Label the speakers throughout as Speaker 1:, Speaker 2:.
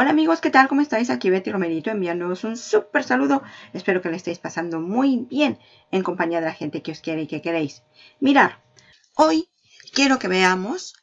Speaker 1: Hola amigos, ¿qué tal? ¿Cómo estáis? Aquí Betty Romerito enviándoos un súper saludo. Espero que le estéis pasando muy bien en compañía de la gente que os quiere y que queréis. Mirar, hoy quiero que veamos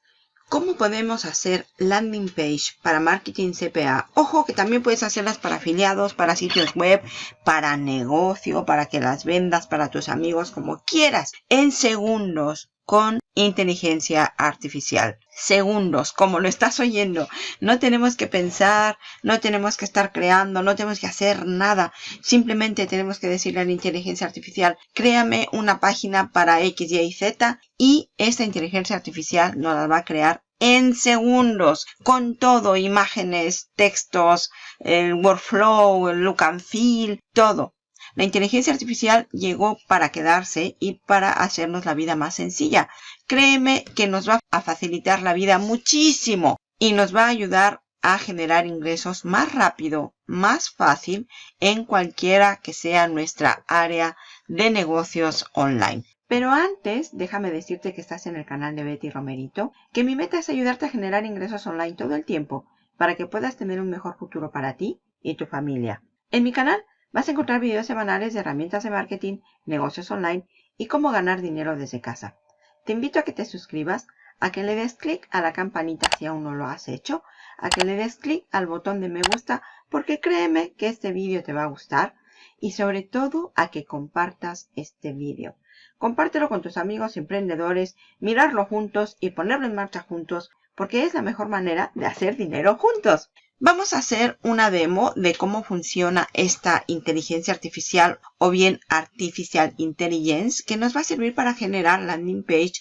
Speaker 1: cómo podemos hacer landing page para marketing CPA. Ojo que también puedes hacerlas para afiliados, para sitios web, para negocio, para que las vendas para tus amigos, como quieras, en segundos con inteligencia artificial. Segundos, como lo estás oyendo. No tenemos que pensar, no tenemos que estar creando, no tenemos que hacer nada. Simplemente tenemos que decirle a la inteligencia artificial, créame una página para X, Y Z y esta inteligencia artificial nos la va a crear en segundos, con todo, imágenes, textos, el workflow, el look and feel, todo. La inteligencia artificial llegó para quedarse y para hacernos la vida más sencilla. Créeme que nos va a facilitar la vida muchísimo y nos va a ayudar a generar ingresos más rápido, más fácil en cualquiera que sea nuestra área de negocios online. Pero antes, déjame decirte que estás en el canal de Betty Romerito, que mi meta es ayudarte a generar ingresos online todo el tiempo para que puedas tener un mejor futuro para ti y tu familia. En mi canal Vas a encontrar videos semanales de herramientas de marketing, negocios online y cómo ganar dinero desde casa. Te invito a que te suscribas, a que le des clic a la campanita si aún no lo has hecho, a que le des clic al botón de me gusta porque créeme que este vídeo te va a gustar y sobre todo a que compartas este vídeo. Compártelo con tus amigos emprendedores, mirarlo juntos y ponerlo en marcha juntos porque es la mejor manera de hacer dinero juntos. Vamos a hacer una demo de cómo funciona esta inteligencia artificial o bien Artificial Intelligence que nos va a servir para generar landing page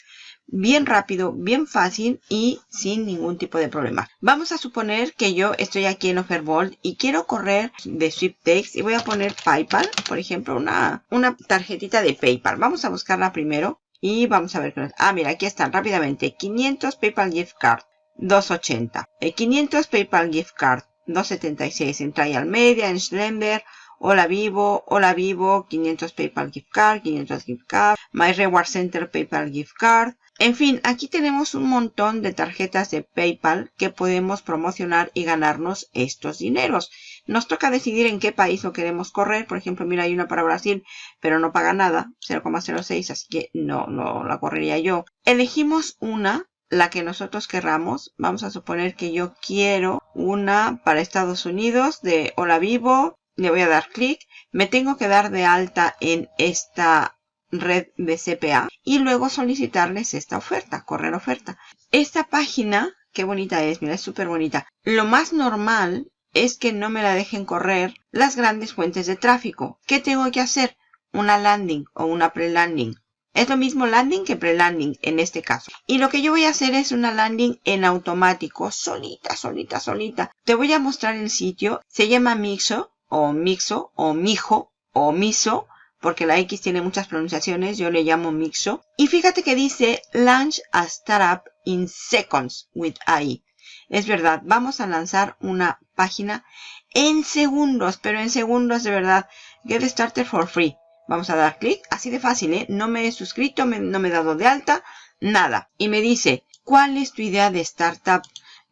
Speaker 1: bien rápido, bien fácil y sin ningún tipo de problema. Vamos a suponer que yo estoy aquí en Offerbolt y quiero correr de Sweepstakes y voy a poner PayPal, por ejemplo, una, una tarjetita de PayPal. Vamos a buscarla primero y vamos a ver. Ah, mira, aquí están rápidamente. 500 PayPal Gift Card. 280. 500 PayPal Gift Card 276 en Trial Media, en Slender, Hola Vivo, Hola Vivo, 500 PayPal Gift Card, 500 Gift Card, My Reward Center PayPal Gift Card. En fin, aquí tenemos un montón de tarjetas de PayPal que podemos promocionar y ganarnos estos dineros. Nos toca decidir en qué país lo queremos correr. Por ejemplo, mira, hay una para Brasil, pero no paga nada, 0,06, así que no, no la correría yo. Elegimos una la que nosotros querramos. Vamos a suponer que yo quiero una para Estados Unidos de Hola Vivo. Le voy a dar clic. Me tengo que dar de alta en esta red de CPA y luego solicitarles esta oferta, correr oferta. Esta página, qué bonita es, mira, es súper bonita. Lo más normal es que no me la dejen correr las grandes fuentes de tráfico. ¿Qué tengo que hacer? Una landing o una pre-landing es lo mismo landing que pre-landing en este caso. Y lo que yo voy a hacer es una landing en automático, solita, solita, solita. Te voy a mostrar el sitio. Se llama Mixo, o Mixo, o Mijo, o Miso, porque la X tiene muchas pronunciaciones. Yo le llamo Mixo. Y fíjate que dice Launch a Startup in Seconds with AI. Es verdad, vamos a lanzar una página en segundos, pero en segundos de verdad. Get started for free. Vamos a dar clic, así de fácil, ¿eh? No me he suscrito, no me he dado de alta, nada. Y me dice, ¿cuál es tu idea de startup?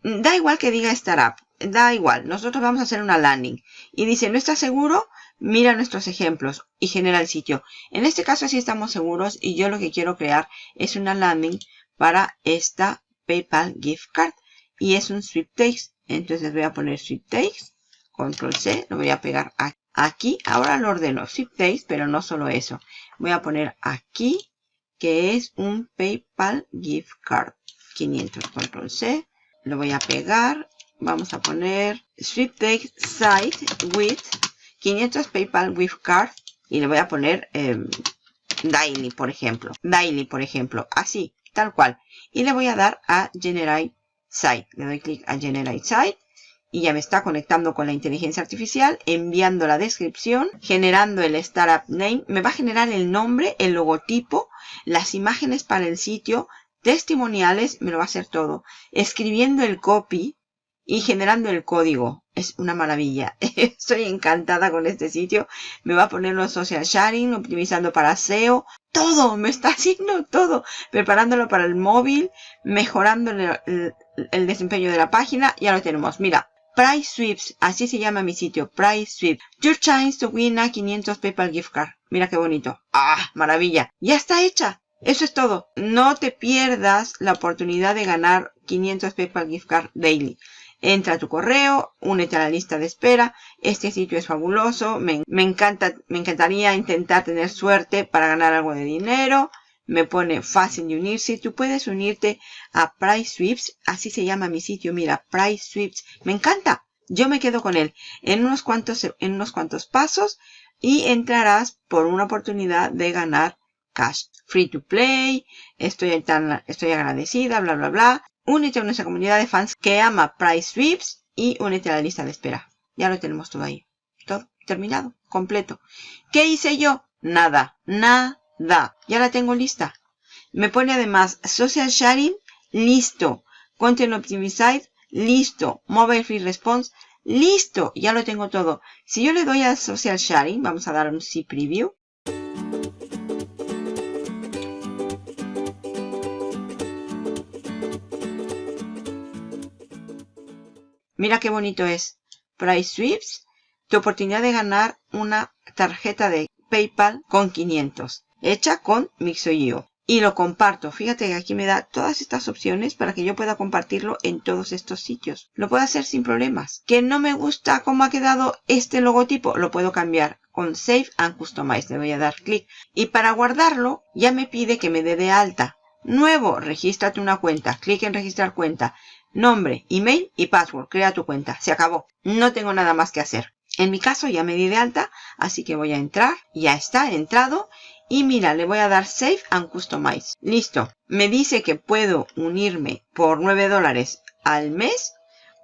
Speaker 1: Da igual que diga startup, da igual. Nosotros vamos a hacer una landing. Y dice, ¿no estás seguro? Mira nuestros ejemplos y genera el sitio. En este caso sí estamos seguros y yo lo que quiero crear es una landing para esta PayPal Gift Card. Y es un sweepstakes. Entonces voy a poner sweepstakes. Control C, lo voy a pegar aquí Aquí, ahora lo ordeno Zip pero no solo eso. Voy a poner aquí, que es un PayPal Gift Card. 500, control C. Lo voy a pegar. Vamos a poner Sweepstakes Site with 500 PayPal Gift Card. Y le voy a poner eh, Daily, por ejemplo. Daily, por ejemplo. Así, tal cual. Y le voy a dar a Generate Site. Le doy clic a Generate Site y ya me está conectando con la inteligencia artificial, enviando la descripción, generando el startup name, me va a generar el nombre, el logotipo, las imágenes para el sitio, testimoniales, me lo va a hacer todo, escribiendo el copy y generando el código. Es una maravilla. Estoy encantada con este sitio. Me va a poner los social sharing, optimizando para SEO. Todo, me está haciendo todo. Preparándolo para el móvil, mejorando el, el desempeño de la página. Ya lo tenemos. Mira, Price Sweeps, así se llama mi sitio, Price Sweep. Your chance to win a 500 PayPal gift card. Mira qué bonito. ¡Ah! Maravilla. Ya está hecha. Eso es todo. No te pierdas la oportunidad de ganar 500 PayPal gift card daily. Entra a tu correo, únete a la lista de espera. Este sitio es fabuloso. Me, me, encanta, me encantaría intentar tener suerte para ganar algo de dinero. Me pone fácil de unirse. Tú puedes unirte a Price Sweeps. Así se llama mi sitio. Mira, Price Sweeps. Me encanta. Yo me quedo con él en unos cuantos, en unos cuantos pasos y entrarás por una oportunidad de ganar cash. Free to play, estoy, tan, estoy agradecida, bla, bla, bla. Únete a nuestra comunidad de fans que ama Price Sweeps y únete a la lista de espera. Ya lo tenemos todo ahí. Todo terminado, completo. ¿Qué hice yo? Nada, nada. Ya la tengo lista. Me pone además Social Sharing, listo. Content Optimized, listo. Mobile Free Response, listo. Ya lo tengo todo. Si yo le doy a Social Sharing, vamos a dar un C Preview. Mira qué bonito es. Price Sweeps. Tu oportunidad de ganar una tarjeta de PayPal con 500. Hecha con Mixo.io. Y lo comparto. Fíjate que aquí me da todas estas opciones para que yo pueda compartirlo en todos estos sitios. Lo puedo hacer sin problemas. Que no me gusta cómo ha quedado este logotipo. Lo puedo cambiar con Save and Customize. Le voy a dar clic. Y para guardarlo ya me pide que me dé de alta. Nuevo, regístrate una cuenta. Clic en registrar cuenta nombre, email y password. Crea tu cuenta. Se acabó. No tengo nada más que hacer. En mi caso ya me di de alta, así que voy a entrar. Ya está, entrado. Y mira, le voy a dar Save and Customize. Listo. Me dice que puedo unirme por 9 dólares al mes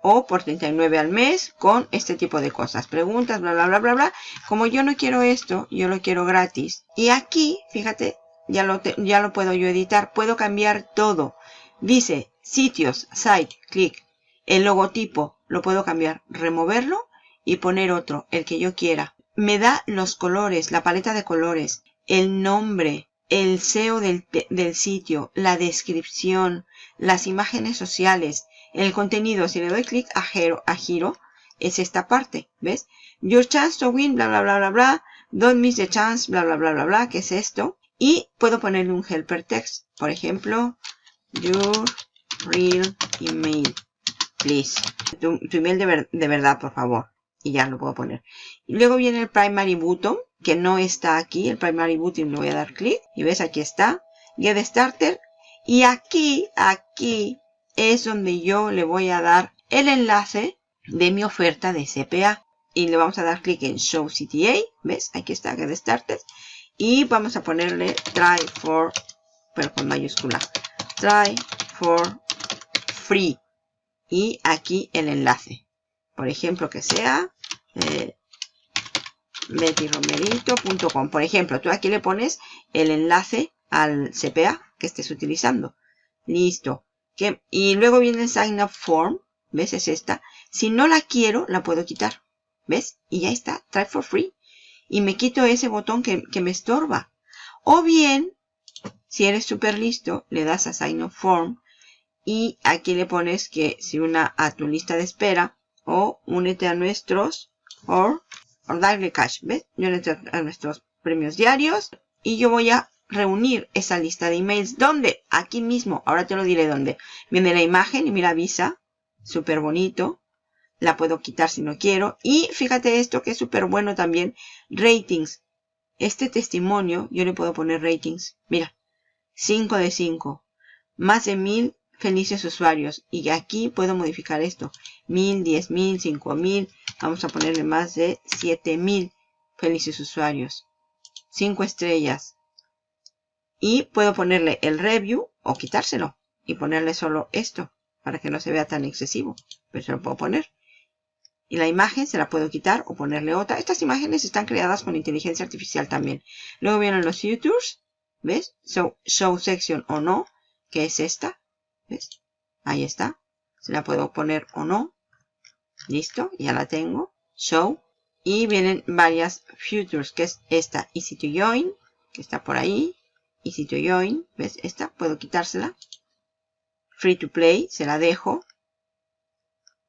Speaker 1: o por 39 al mes con este tipo de cosas. Preguntas, bla, bla, bla, bla, bla. Como yo no quiero esto, yo lo quiero gratis. Y aquí, fíjate, ya lo, ya lo puedo yo editar. Puedo cambiar todo. Dice sitios, site, clic. El logotipo lo puedo cambiar, removerlo y poner otro, el que yo quiera. Me da los colores, la paleta de colores, el nombre, el SEO del, del sitio, la descripción, las imágenes sociales, el contenido. Si le doy clic a giro, a giro, es esta parte, ¿ves? Your chance to win, bla, bla, bla, bla, bla. Don't miss the chance, bla, bla, bla, bla, bla, que es esto. Y puedo ponerle un helper text. Por ejemplo, your real email, please. Tu, email de, verdad, por favor. Y ya lo puedo poner. Y luego viene el primary button, que no está aquí. El primary button le voy a dar clic. Y ves, aquí está. Get starter. Y aquí, aquí, es donde yo le voy a dar el enlace de mi oferta de CPA. Y le vamos a dar clic en Show CTA. ¿Ves? Aquí está Get Started. Y vamos a ponerle Try for, pero con mayúscula. Try for free. Y aquí el enlace. Por ejemplo, que sea eh, bettyromerito.com. Por ejemplo, tú aquí le pones el enlace al CPA que estés utilizando. Listo. Y luego viene el sign up form. ¿Ves? Es esta. Si no la quiero, la puedo quitar. ¿Ves? Y ya está. Try for free. Y me quito ese botón que, que me estorba. O bien, si eres súper listo, le das a sign up form y aquí le pones que si una a tu lista de espera o únete a nuestros o, darle cash, ¿ves? Yo entro a nuestros premios diarios y yo voy a reunir esa lista de emails. ¿Dónde? Aquí mismo. Ahora te lo diré dónde. Viene la imagen y mira visa. Súper bonito. La puedo quitar si no quiero. Y fíjate esto que es súper bueno también. Ratings. Este testimonio yo le puedo poner ratings. Mira. 5 de 5. Más de 1000 felices usuarios. Y aquí puedo modificar esto. 1000, 10000, 5000. Vamos a ponerle más de 7000 felices usuarios. 5 estrellas. Y puedo ponerle el review o quitárselo. Y ponerle solo esto. Para que no se vea tan excesivo. Pero se lo puedo poner. Y la imagen se la puedo quitar o ponerle otra. Estas imágenes están creadas con inteligencia artificial también. Luego vienen los futures. ¿Ves? Show section o no. Que es esta. ¿Ves? Ahí está. Se la puedo poner o no. Listo, ya la tengo. Show. Y vienen varias futures, que es esta Easy to Join, que está por ahí. Easy to Join, ¿ves? Esta puedo quitársela. Free to Play, se la dejo.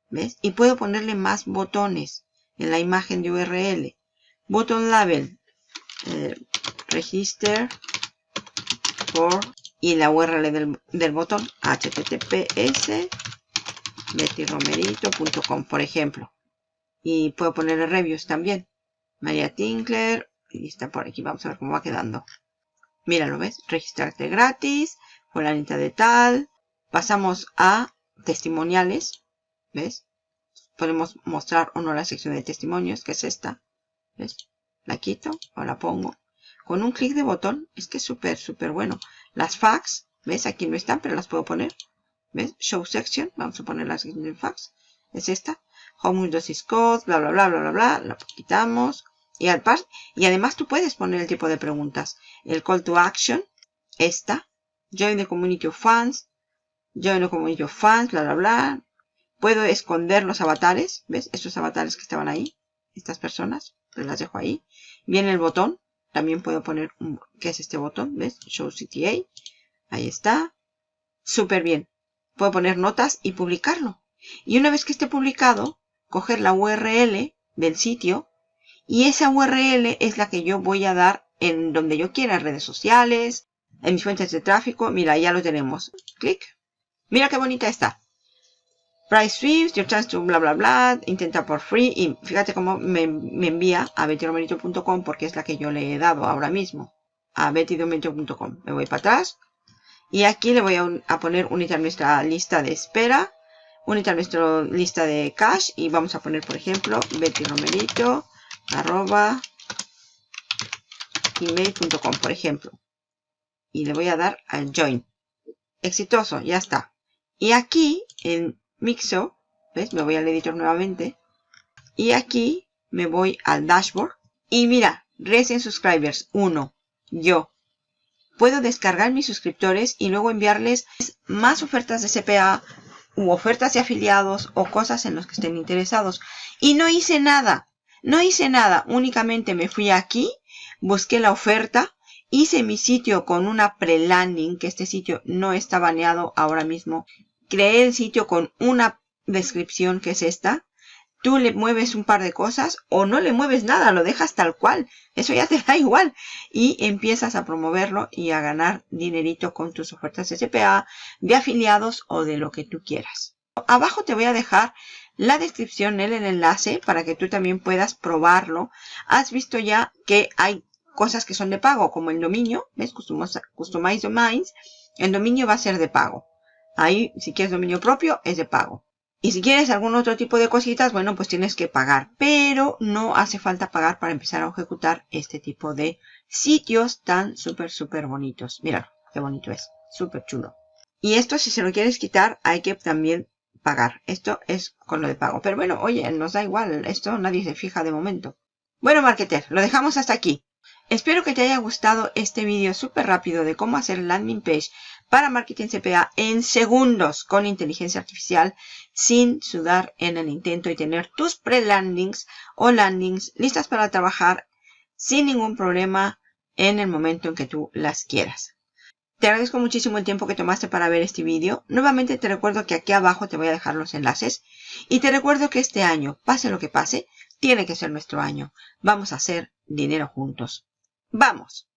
Speaker 1: ¿Ves? Y puedo ponerle más botones en la imagen de URL. Button label. Eh, register for y la URL del, del botón https bettyromerito.com por ejemplo. Y puedo ponerle reviews también. María Tinkler. Y está por aquí. Vamos a ver cómo va quedando. Mira, ¿lo ves? Registrarte gratis. Fulanita de tal. Pasamos a testimoniales. ¿Ves? Podemos mostrar o no la sección de testimonios, que es esta. ¿Ves? La quito o la pongo. Con un clic de botón, es que es súper, súper bueno. Las fax, ¿ves? Aquí no están, pero las puedo poner. ¿Ves? Show section, vamos a poner la sección de fax. Es esta. Home Dosis Code, bla, bla, bla, bla, bla, bla. La quitamos. Y, al par y además tú puedes poner el tipo de preguntas. El call to action, esta. Join the community of fans. Join the community of fans, bla, bla, bla. Puedo esconder los avatares. ¿Ves? Estos avatares que estaban ahí. Estas personas. Las dejo ahí. Viene el botón. También puedo poner, ¿qué es este botón? ¿Ves? Show CTA. Ahí está. Súper bien. Puedo poner notas y publicarlo. Y una vez que esté publicado, coger la URL del sitio. Y esa URL es la que yo voy a dar en donde yo quiera, en redes sociales, en mis fuentes de tráfico. Mira, ya lo tenemos. Clic. Mira qué bonita está. Price Swift, your chance to bla bla bla, intenta por free y fíjate cómo me, envía a bettyromerito.com porque es la que yo le he dado ahora mismo a bettyromerito.com. Me voy para atrás y aquí le voy a, poner unita a nuestra lista de espera, unita a nuestra lista de cash y vamos a poner por ejemplo bettyromerito arroba email.com por ejemplo y le voy a dar al join. Exitoso, ya está. Y aquí en Mixo, ¿ves? Me voy al editor nuevamente. Y aquí me voy al dashboard. Y mira, Recent Subscribers 1, yo. Puedo descargar mis suscriptores y luego enviarles más ofertas de CPA u ofertas de afiliados o cosas en los que estén interesados. Y no hice nada. No hice nada. Únicamente me fui aquí, busqué la oferta, hice mi sitio con una pre-landing, que este sitio no está baneado ahora mismo creé el sitio con una descripción que es esta. Tú le mueves un par de cosas o no le mueves nada, lo dejas tal cual. Eso ya te da igual. Y empiezas a promoverlo y a ganar dinerito con tus ofertas de CPA, de afiliados o de lo que tú quieras. Abajo te voy a dejar la descripción, el enlace, para que tú también puedas probarlo. Has visto ya que hay cosas que son de pago, como el dominio, ¿ves? Customize Domains. El dominio va a ser de pago. Ahí, si quieres dominio propio, es de pago. Y si quieres algún otro tipo de cositas, bueno, pues tienes que pagar. Pero no hace falta pagar para empezar a ejecutar este tipo de sitios tan súper, súper bonitos. Mira, qué bonito es. Súper chulo. Y esto, si se lo quieres quitar, hay que también pagar. Esto es con lo de pago. Pero bueno, oye, nos da igual. Esto nadie se fija de momento. Bueno, marketer, lo dejamos hasta aquí. Espero que te haya gustado este vídeo súper rápido de cómo hacer landing page para marketing CPA en segundos con inteligencia artificial sin sudar en el intento y tener tus pre-landings o landings listas para trabajar sin ningún problema en el momento en que tú las quieras. Te agradezco muchísimo el tiempo que tomaste para ver este vídeo. Nuevamente te recuerdo que aquí abajo te voy a dejar los enlaces. Y te recuerdo que este año, pase lo que pase, tiene que ser nuestro año. Vamos a hacer dinero juntos. ¡Vamos!